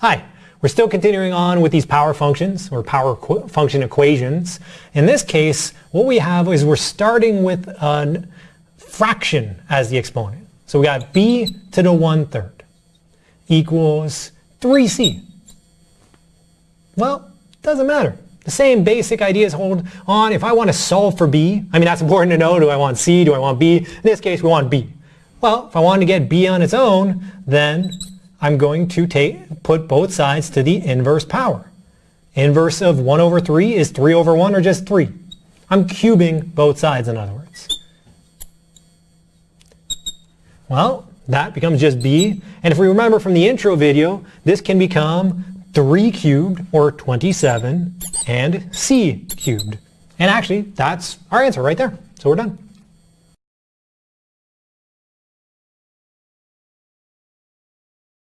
Hi, we're still continuing on with these power functions or power function equations. In this case, what we have is we're starting with a fraction as the exponent. So we got b to the 1 third equals 3c. Well, doesn't matter. The same basic ideas hold on. If I want to solve for b, I mean that's important to know. Do I want c? Do I want b? In this case, we want b. Well, if I want to get b on its own, then I'm going to take, put both sides to the inverse power. Inverse of 1 over 3 is 3 over 1 or just 3. I'm cubing both sides in other words. Well, that becomes just b. And if we remember from the intro video, this can become 3 cubed or 27 and c cubed. And actually, that's our answer right there. So we're done.